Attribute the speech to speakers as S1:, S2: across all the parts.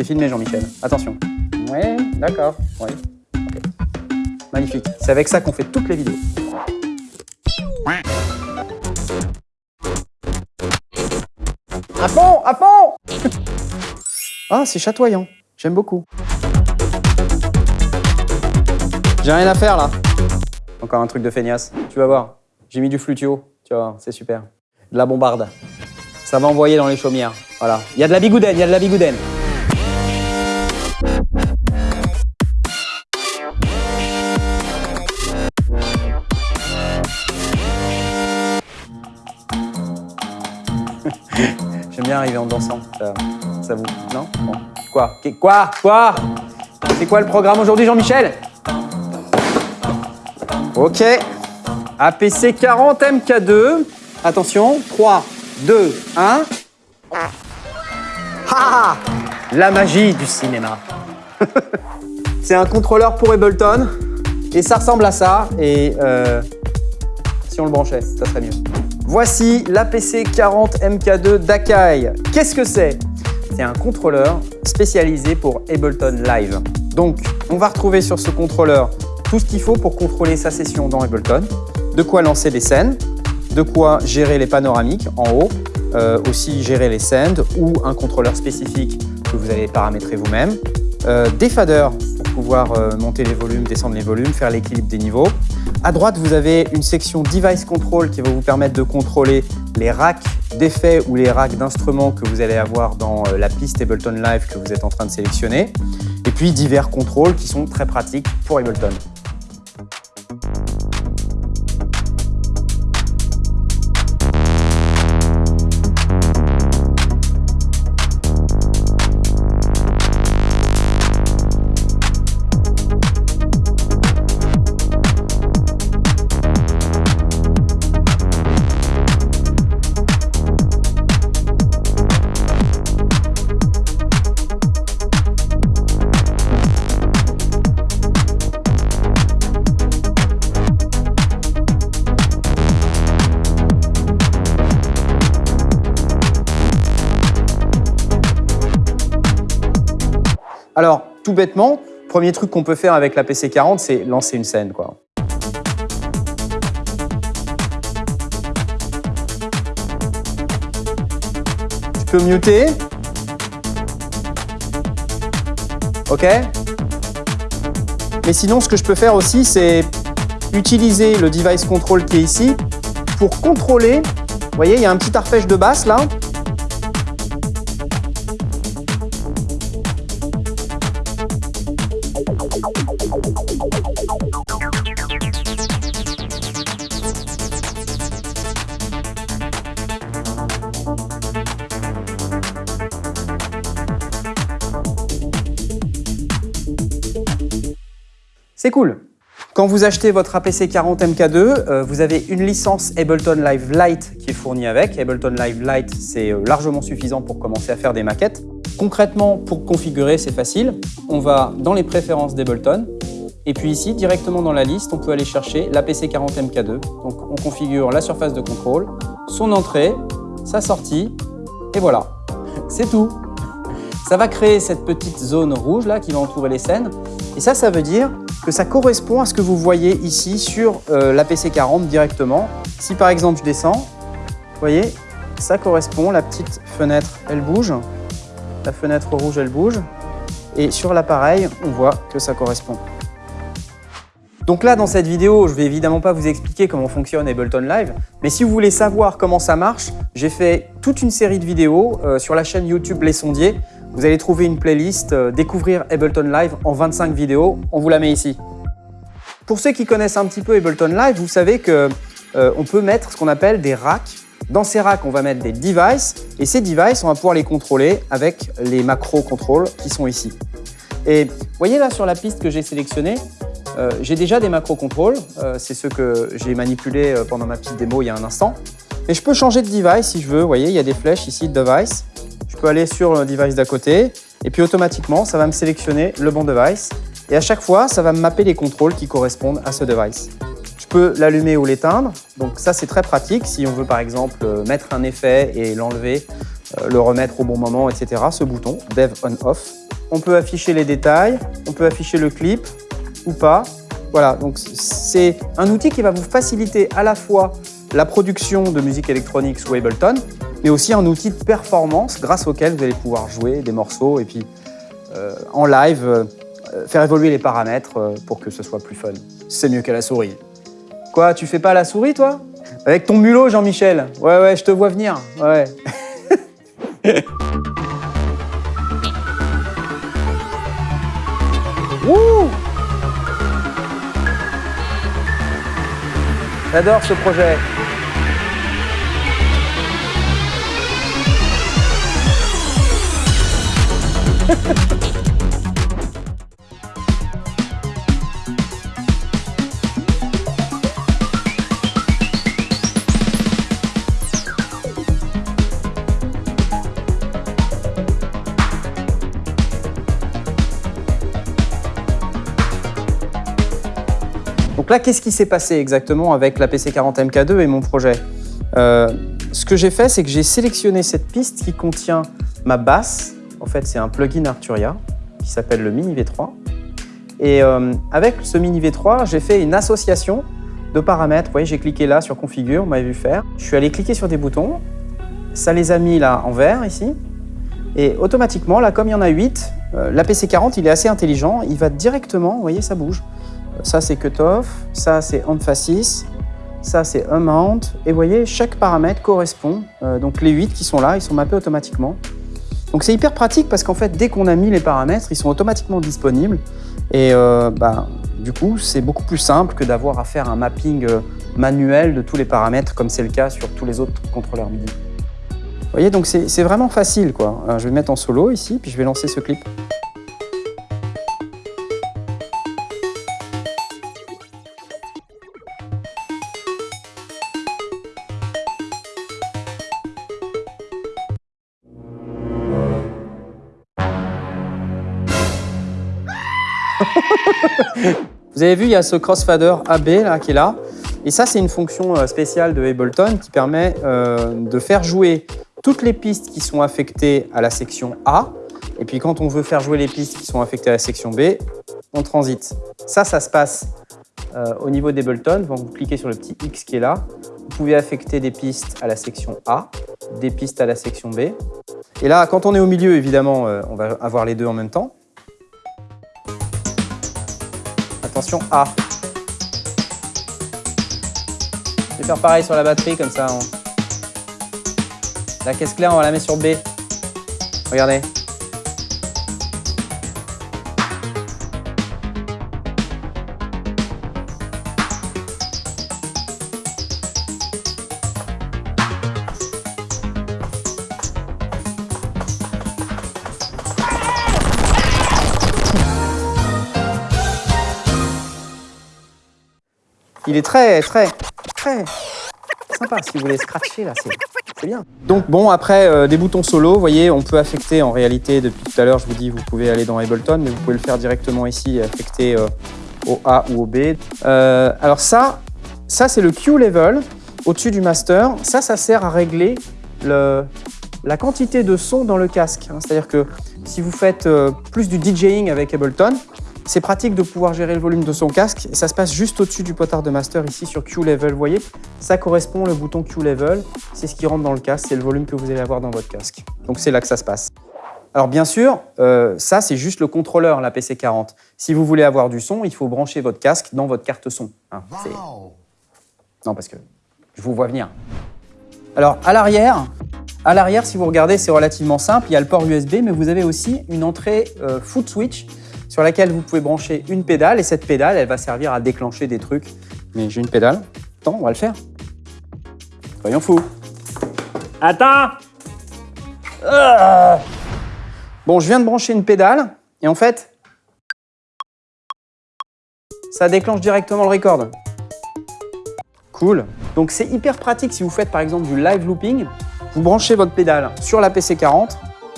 S1: T'es filmé, Jean-Michel. Attention. Ouais, d'accord. Ouais. Magnifique. C'est avec ça qu'on fait toutes les vidéos. À fond À fond Ah, c'est chatoyant. J'aime beaucoup. J'ai rien à faire, là. Encore un truc de feignasse. Tu vas voir. J'ai mis du flutio. Tu vas voir, c'est super. De la bombarde. Ça va envoyer dans les chaumières. Voilà. Il y a de la bigoudène, il y a de la bigoudène. Arriver en dansant. Ça, vous... Non? Bon. Quoi? Quoi? Quoi? C'est quoi le programme aujourd'hui, Jean-Michel? Ok. APC 40 MK2. Attention. 3, 2, 1. Ah La magie du cinéma. C'est un contrôleur pour Ableton. Et ça ressemble à ça. Et euh, si on le branchait, ça serait mieux. Voici l'APC 40 MK2 d'Akai. Qu'est-ce que c'est? C'est un contrôleur spécialisé pour Ableton Live. Donc, on va retrouver sur ce contrôleur tout ce qu'il faut pour contrôler sa session dans Ableton, de quoi lancer des scènes, de quoi gérer les panoramiques en haut, euh, aussi gérer les sends ou un contrôleur spécifique que vous allez paramétrer vous-même, euh, des faders pour pouvoir euh, monter les volumes, descendre les volumes, faire l'équilibre des niveaux. À droite, vous avez une section Device Control qui va vous permettre de contrôler les racks d'effets ou les racks d'instruments que vous allez avoir dans euh, la piste Ableton Live que vous êtes en train de sélectionner. Et puis divers contrôles qui sont très pratiques pour Ableton. Alors, tout bêtement, premier truc qu'on peut faire avec la PC40, c'est lancer une scène. Je peux muter. OK Mais sinon, ce que je peux faire aussi, c'est utiliser le device control qui est ici pour contrôler. Vous voyez, il y a un petit arpège de basse là. C'est cool. Quand vous achetez votre APC 40 MK2, euh, vous avez une licence Ableton Live Lite qui est fournie avec. Ableton Live Lite, c'est euh, largement suffisant pour commencer à faire des maquettes. Concrètement, pour configurer, c'est facile. On va dans les préférences d'Ableton. Et puis ici, directement dans la liste, on peut aller chercher l'APC 40 MK2. Donc on configure la surface de contrôle, son entrée, sa sortie, et voilà. C'est tout. Ça va créer cette petite zone rouge là qui va entourer les scènes. Et ça, ça veut dire que ça correspond à ce que vous voyez ici sur euh, l'APC 40 directement. Si par exemple je descends, vous voyez, ça correspond, la petite fenêtre, elle bouge. La fenêtre rouge, elle bouge. Et sur l'appareil, on voit que ça correspond. Donc là, dans cette vidéo, je vais évidemment pas vous expliquer comment fonctionne Ableton Live, mais si vous voulez savoir comment ça marche, j'ai fait toute une série de vidéos euh, sur la chaîne YouTube Les Sondiers. Vous allez trouver une playlist euh, Découvrir Ableton Live en 25 vidéos. On vous la met ici. Pour ceux qui connaissent un petit peu Ableton Live, vous savez que euh, on peut mettre ce qu'on appelle des racks. Dans ces racks, on va mettre des devices et ces devices, on va pouvoir les contrôler avec les macro contrôles qui sont ici. Et voyez là sur la piste que j'ai sélectionnée, euh, j'ai déjà des macro contrôles. Euh, C'est ceux que j'ai manipulés pendant ma petite démo il y a un instant. Et je peux changer de device si je veux. Vous voyez, il y a des flèches ici, device. Peux aller sur le device d'à côté et puis automatiquement, ça va me sélectionner le bon device. Et à chaque fois, ça va me mapper les contrôles qui correspondent à ce device. Je peux l'allumer ou l'éteindre. Donc ça, c'est très pratique si on veut par exemple euh, mettre un effet et l'enlever, euh, le remettre au bon moment, etc. Ce bouton, Dev On Off. on peut afficher les détails, on peut afficher le clip ou pas. Voilà, donc c'est un outil qui va vous faciliter à la fois la production de musique électronique sous Ableton, mais aussi un outil de performance grâce auquel vous allez pouvoir jouer des morceaux et puis euh, en live euh, faire évoluer les paramètres euh, pour que ce soit plus fun. C'est mieux qu'à la souris. Quoi, tu fais pas la souris toi? Avec ton mulot Jean-Michel Ouais ouais, je te vois venir. Ouais. J'adore ce projet. Donc là, qu'est-ce qui s'est passé exactement avec la PC40 MK2 et mon projet euh, Ce que j'ai fait, c'est que j'ai sélectionné cette piste qui contient ma basse. En fait, c'est un plugin Arturia qui s'appelle le Mini V3. Et euh, avec ce Mini V3, j'ai fait une association de paramètres. Vous voyez, j'ai cliqué là sur Configure, vous m'avez vu faire. Je suis allé cliquer sur des boutons. Ça les a mis là en vert ici. Et automatiquement, là, comme il y en a 8, euh, la PC40, il est assez intelligent. Il va directement, vous voyez, ça bouge. Ça, c'est cutoff, ça, c'est emphasis, ça, c'est amount. Et vous voyez, chaque paramètre correspond. Euh, donc les 8 qui sont là, ils sont mappés automatiquement. Donc c'est hyper pratique parce qu'en fait, dès qu'on a mis les paramètres, ils sont automatiquement disponibles. Et euh, bah, du coup, c'est beaucoup plus simple que d'avoir à faire un mapping euh, manuel de tous les paramètres, comme c'est le cas sur tous les autres contrôleurs MIDI. Vous voyez, donc c'est vraiment facile. quoi. je vais mettre en solo ici, puis je vais lancer ce clip. Vous avez vu, il y a ce crossfader AB là, qui est là. Et ça, c'est une fonction euh, spéciale de Ableton qui permet euh, de faire jouer toutes les pistes qui sont affectées à la section A. Et puis quand on veut faire jouer les pistes qui sont affectées à la section B, on transite. Ça, ça se passe euh, au niveau d'Ableton. Vous cliquez sur le petit X qui est là, vous pouvez affecter des pistes à la section A, des pistes à la section B. Et là, quand on est au milieu, évidemment, on va avoir les deux en même temps. Attention, A. Je vais faire pareil sur la batterie, comme ça. La caisse claire, on va la mettre sur B. Regardez. Il est très, très, très sympa. Si vous voulez scratcher, là, c'est bien. Donc bon, après, euh, des boutons solo, vous voyez, on peut affecter en réalité, depuis tout à l'heure, je vous dis, vous pouvez aller dans Ableton, mais vous pouvez le faire directement ici affecter euh, au A ou au B. Euh, alors ça, ça c'est le Q level au-dessus du master. Ça, ça sert à régler le, la quantité de son dans le casque. Hein. C'est-à-dire que si vous faites plus du DJing avec Ableton, c'est pratique de pouvoir gérer le volume de son casque. ça se passe juste au-dessus du potard de master ici sur Q-Level. Vous voyez, ça correspond le bouton Q-Level. C'est ce qui rentre dans le casque, c'est le volume que vous allez avoir dans votre casque. Donc c'est là que ça se passe. Alors bien sûr, euh, ça c'est juste le contrôleur, la PC40. Si vous voulez avoir du son, il faut brancher votre casque dans votre carte son. Hein, non, parce que je vous vois venir. Alors à l'arrière, à l'arrière, si vous regardez, c'est relativement simple. Il y a le port USB, mais vous avez aussi une entrée euh, foot switch sur laquelle vous pouvez brancher une pédale et cette pédale, elle va servir à déclencher des trucs. Mais j'ai une pédale. Attends, on va le faire. Soyons fous. Attends ah. Bon, je viens de brancher une pédale et en fait, ça déclenche directement le record. Cool. Donc c'est hyper pratique si vous faites par exemple du live looping. Vous branchez votre pédale sur la PC40,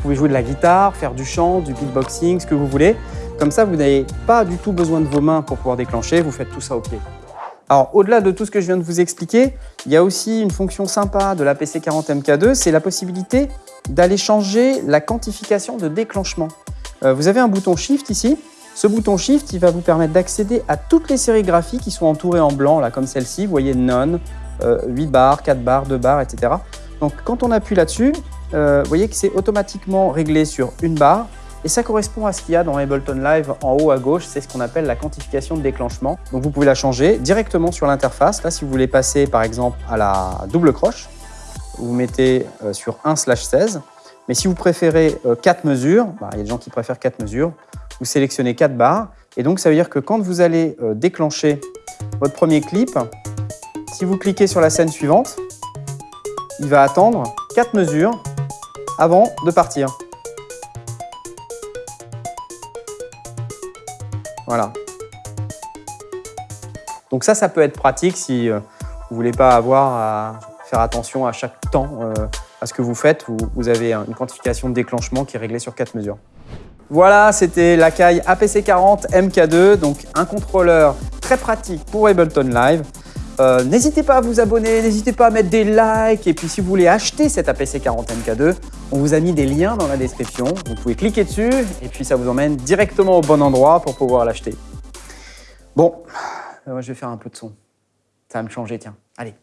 S1: vous pouvez jouer de la guitare, faire du chant, du beatboxing, ce que vous voulez. Comme ça, vous n'avez pas du tout besoin de vos mains pour pouvoir déclencher, vous faites tout ça au pied. Alors, au-delà de tout ce que je viens de vous expliquer, il y a aussi une fonction sympa de la PC40 MK2, c'est la possibilité d'aller changer la quantification de déclenchement. Euh, vous avez un bouton Shift ici. Ce bouton Shift, il va vous permettre d'accéder à toutes les sérigraphies qui sont entourées en blanc, comme celle-ci. Vous voyez None, 8 barres, 4 barres, 2 barres, etc. Donc quand on appuie là-dessus, vous voyez que c'est automatiquement réglé sur une barre. Et ça correspond à ce qu'il y a dans Ableton Live en haut à gauche, c'est ce qu'on appelle la quantification de déclenchement. Donc vous pouvez la changer directement sur l'interface. Là, si vous voulez passer par exemple à la double croche, vous mettez euh, sur 1 16. Mais si vous préférez 4 euh, mesures, bah, il y a des gens qui préfèrent 4 mesures, vous sélectionnez 4 barres. Et donc ça veut dire que quand vous allez euh, déclencher votre premier clip, si vous cliquez sur la scène suivante, il va attendre 4 mesures avant de partir. Voilà. Donc ça, ça peut être pratique si euh, vous ne voulez pas avoir à faire attention à chaque temps euh, à ce que vous faites. Vous, avez une quantification de déclenchement qui est réglée sur quatre mesures. Voilà, c'était l'Akai APC40 MK2, donc un contrôleur très pratique pour Ableton Live. Euh, n'hésitez pas à vous abonner, n'hésitez pas à mettre des likes. Et puis si vous voulez acheter cet APC40 MK2, on vous a mis des liens dans la description. Vous pouvez cliquer dessus et puis ça vous emmène directement au bon endroit pour pouvoir l'acheter. Bon, euh, je vais faire un peu de son. Ça va me changer, tiens. Allez.